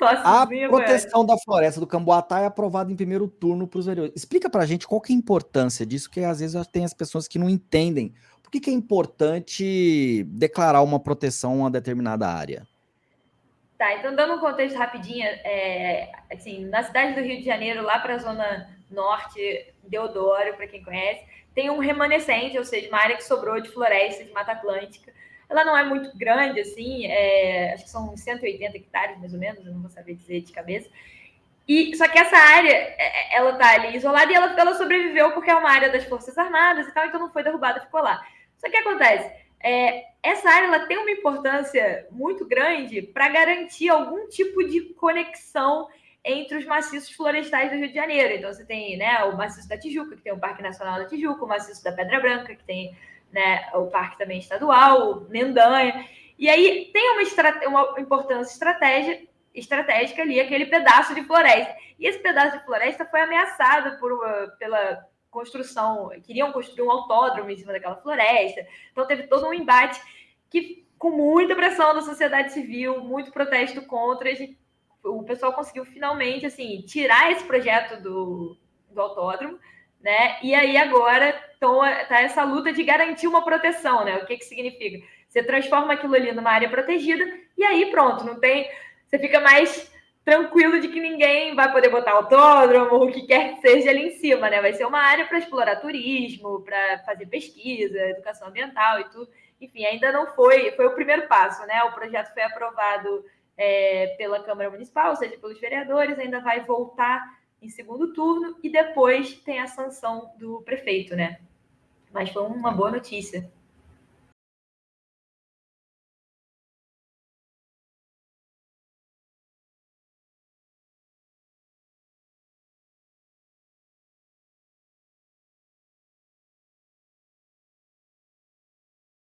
A proteção da floresta do Camboatá é aprovada em primeiro turno para os vereadores. Explica para a gente qual que é a importância disso, que às vezes tem as pessoas que não entendem. Por que, que é importante declarar uma proteção a uma determinada área? Tá, então dando um contexto rapidinho, é, assim, na cidade do Rio de Janeiro, lá para a zona norte, Deodoro, para quem conhece, tem um remanescente, ou seja, uma área que sobrou de floresta de Mata Atlântica, ela não é muito grande, assim, é, acho que são 180 hectares, mais ou menos, eu não vou saber dizer de cabeça. E, só que essa área, é, é, ela tá ali isolada e ela, ela sobreviveu porque é uma área das Forças Armadas e tal, então não foi derrubada, ficou lá. Só que acontece, é, essa área ela tem uma importância muito grande para garantir algum tipo de conexão entre os maciços florestais do Rio de Janeiro. Então, você tem né, o maciço da Tijuca, que tem o Parque Nacional da Tijuca, o maciço da Pedra Branca, que tem né, o parque também estadual, Mendanha. E aí tem uma, uma importância estratégia, estratégica ali, aquele pedaço de floresta. E esse pedaço de floresta foi ameaçado por uma, pela construção, queriam construir um autódromo em cima daquela floresta. Então teve todo um embate que, com muita pressão da sociedade civil, muito protesto contra, o pessoal conseguiu finalmente assim tirar esse projeto do, do autódromo né? E aí agora então, tá essa luta de garantir uma proteção, né? O que que significa? Você transforma aquilo ali numa área protegida e aí pronto, não tem, você fica mais tranquilo de que ninguém vai poder botar autódromo, o que quer que seja ali em cima, né? Vai ser uma área para explorar turismo, para fazer pesquisa, educação ambiental e tudo. Enfim, ainda não foi, foi o primeiro passo, né? O projeto foi aprovado é, pela Câmara Municipal, ou seja, pelos vereadores, ainda vai voltar em segundo turno e depois tem a sanção do prefeito, né? Mas foi uma boa notícia.